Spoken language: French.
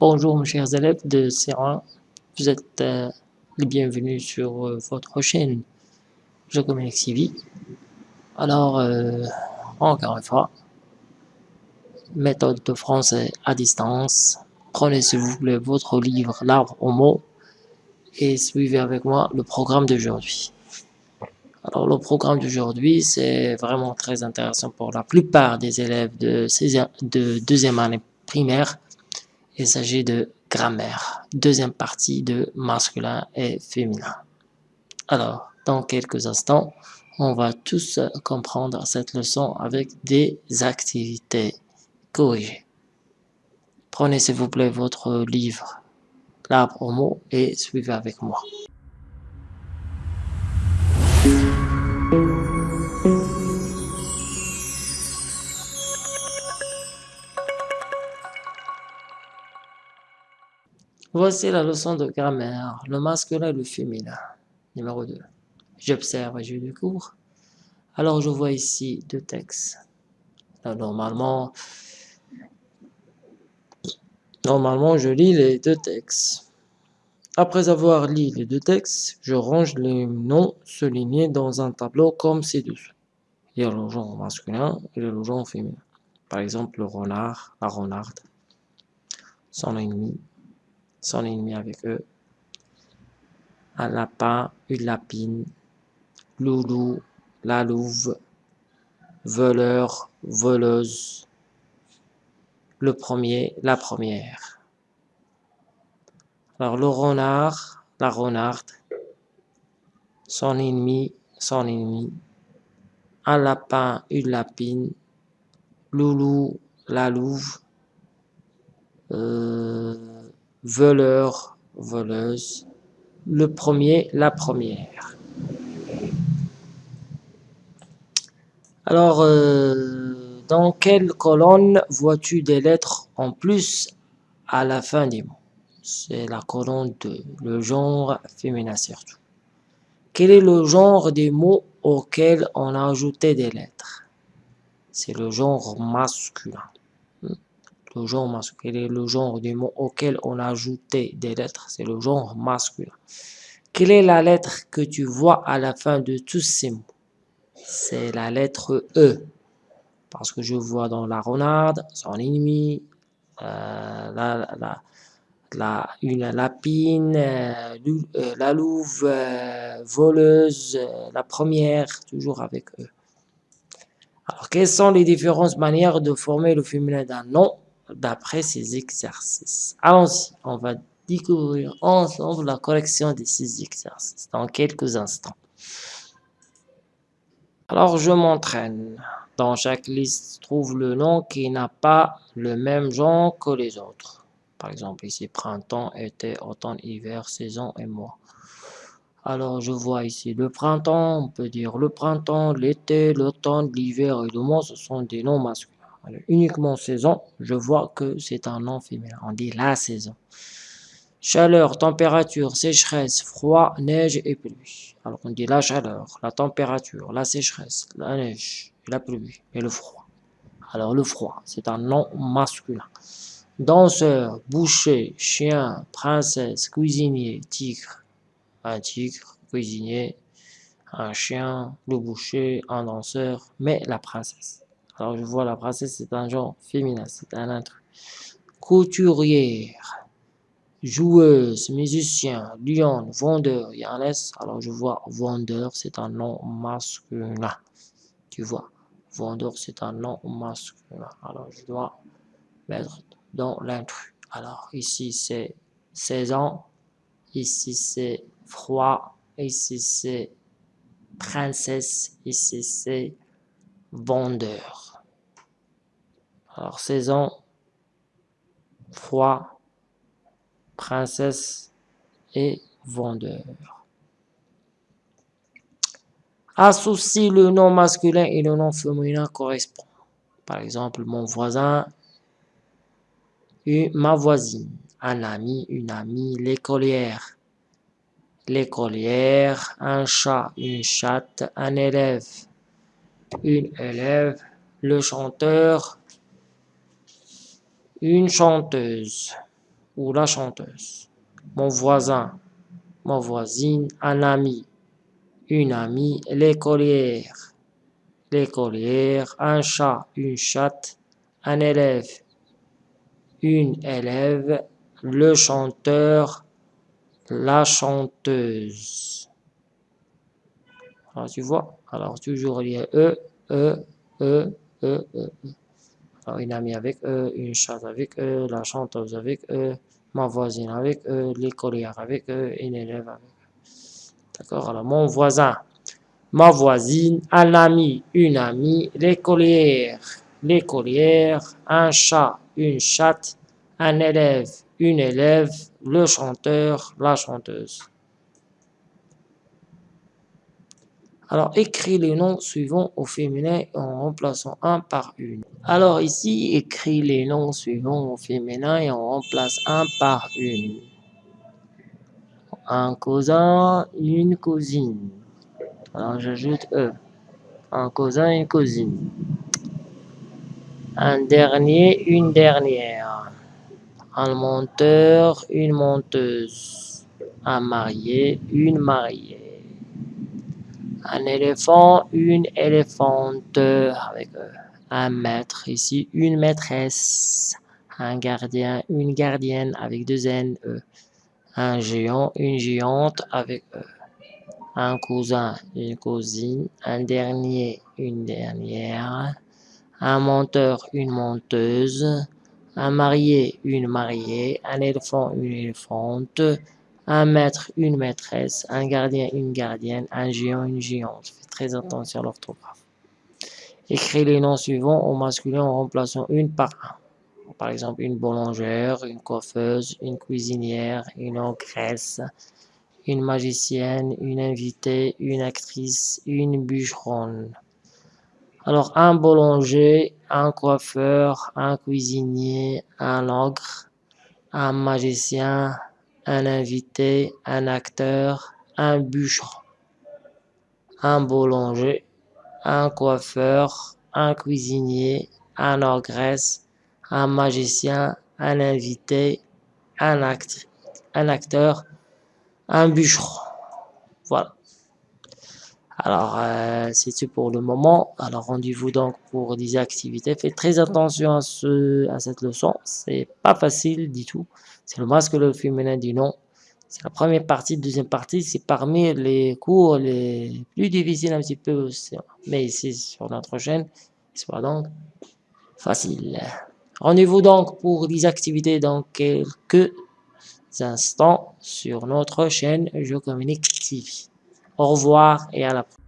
Bonjour mes chers élèves de C1, vous êtes euh, les bienvenus sur euh, votre chaîne Je communique CV. Alors, euh, encore une fois, méthode de français à distance. Prenez s'il vous plaît votre livre L'arbre aux mots et suivez avec moi le programme d'aujourd'hui. Alors le programme d'aujourd'hui, c'est vraiment très intéressant pour la plupart des élèves de deuxième année primaire il s'agit de grammaire, deuxième partie de masculin et féminin. Alors, dans quelques instants, on va tous comprendre cette leçon avec des activités corrigées. Prenez s'il vous plaît votre livre, l'arbre aux mots, et suivez avec moi. Voici la leçon de grammaire, le masculin et le féminin. Numéro 2. J'observe et je découvre. Alors je vois ici deux textes. normalement, je lis les deux textes. Après avoir lu les deux textes, je range les noms soulignés dans un tableau comme ci-dessous. Il y a le genre masculin et le genre féminin. Par exemple, le renard, la renarde, son ennemi, son ennemi avec eux. Un lapin, une lapine, loulou, la louve, voleur, voleuse. Le premier, la première. Alors le renard, la renarde, son ennemi, son ennemi, un lapin, une lapine, loulou, la louve, euh, voleur, voleuse. Le premier, la première. Alors, euh, dans quelle colonne vois-tu des lettres en plus à la fin des mots? C'est la colonne de le genre féminin surtout. Quel est le genre des mots auxquels on a ajouté des lettres? C'est le genre masculin le genre masculin. Quel est le genre du mot auquel on a ajouté des lettres C'est le genre masculin. Quelle est la lettre que tu vois à la fin de tous ces mots? C'est la lettre E. Parce que je vois dans la renarde, son ennemi, euh, la, la, une lapine, euh, euh, la louve, voleuse, la première, toujours avec E. Alors, quelles sont les différentes manières de former le féminin d'un nom? D'après ces exercices. Allons-y, on va découvrir ensemble la correction de ces exercices dans quelques instants. Alors, je m'entraîne. Dans chaque liste, trouve le nom qui n'a pas le même genre que les autres. Par exemple, ici, printemps, été, automne, hiver, saison et mois. Alors, je vois ici le printemps, on peut dire le printemps, l'été, l'automne, l'hiver et le mois, ce sont des noms masculins uniquement saison, je vois que c'est un nom féminin. On dit la saison. Chaleur, température, sécheresse, froid, neige et pluie. Alors on dit la chaleur, la température, la sécheresse, la neige, la pluie et le froid. Alors le froid, c'est un nom masculin. Danseur, boucher, chien, princesse, cuisinier, tigre. Un tigre, cuisinier, un chien, le boucher, un danseur, mais la princesse. Alors je vois la princesse, c'est un genre féminin, c'est un intrus. Couturière, joueuse, musicien, lion, vendeur, il y S. Alors je vois vendeur, c'est un nom masculin. Tu vois, vendeur, c'est un nom masculin. Alors je dois mettre dans l'intrus. Alors ici c'est saison, ici c'est froid, ici c'est princesse, ici c'est vendeur. Alors, saison, froid, princesse et vendeur. Associe le nom masculin et le nom féminin correspond. Par exemple, mon voisin, ma voisine, un ami, une amie, l'écolière, l'écolière, un chat, une chatte, un élève, une élève, le chanteur, une chanteuse, ou la chanteuse. Mon voisin, ma voisine, un ami, une amie, l'écolière, l'écolière, un chat, une chatte, un élève, une élève, le chanteur, la chanteuse. Alors tu vois, alors toujours il y a E, E, E, E, E. Alors une amie avec E, une chatte avec E, la chanteuse avec E, ma voisine avec E, l'écolière avec E, une élève avec E. D'accord Alors mon voisin, ma voisine, un ami, une amie, l'écolière, l'écolière, un chat, une chatte, un élève, une élève, le chanteur, la chanteuse. Alors, écris les noms suivants au féminin en remplaçant un par une. Alors ici, écris les noms suivants au féminin et on remplace un par une. Un cousin, une cousine. Alors j'ajoute E. Un cousin, une cousine. Un dernier, une dernière. Un monteur, une monteuse. Un marié, une mariée. Un éléphant, une éléphante avec eux. Un maître, ici une maîtresse. Un gardien, une gardienne avec deux N, E. Un géant, une géante avec E. Un cousin, une cousine. Un dernier, une dernière un monteur, une monteuse, un marié, une mariée, un éléphant, une éléphante, un maître, une maîtresse, un gardien, une gardienne, un géant, une géante. Faites très attention à l'orthographe. Écris les noms suivants au masculin en remplaçant une par un. Par exemple, une boulangère, une coiffeuse, une cuisinière, une ogresse, une magicienne, une invitée, une actrice, une bûcheronne. Alors, un boulanger, un coiffeur, un cuisinier, un ogre, un magicien, un invité, un acteur, un bûcheron. Un boulanger, un coiffeur, un cuisinier, un ogresse, un magicien, un invité, un, un acteur, un bûcheron. Voilà. Alors, euh, c'est tout pour le moment. Alors, rendez-vous donc pour des activités. Faites très attention à, ce, à cette leçon. C'est pas facile du tout. C'est le masque le féminin du nom. C'est la première partie. Deuxième partie, c'est parmi les cours les plus difficiles un petit peu. Mais ici, sur notre chaîne, soit donc facile. Rendez-vous donc pour des activités dans quelques instants sur notre chaîne Je Communique TV. Au revoir et à la prochaine.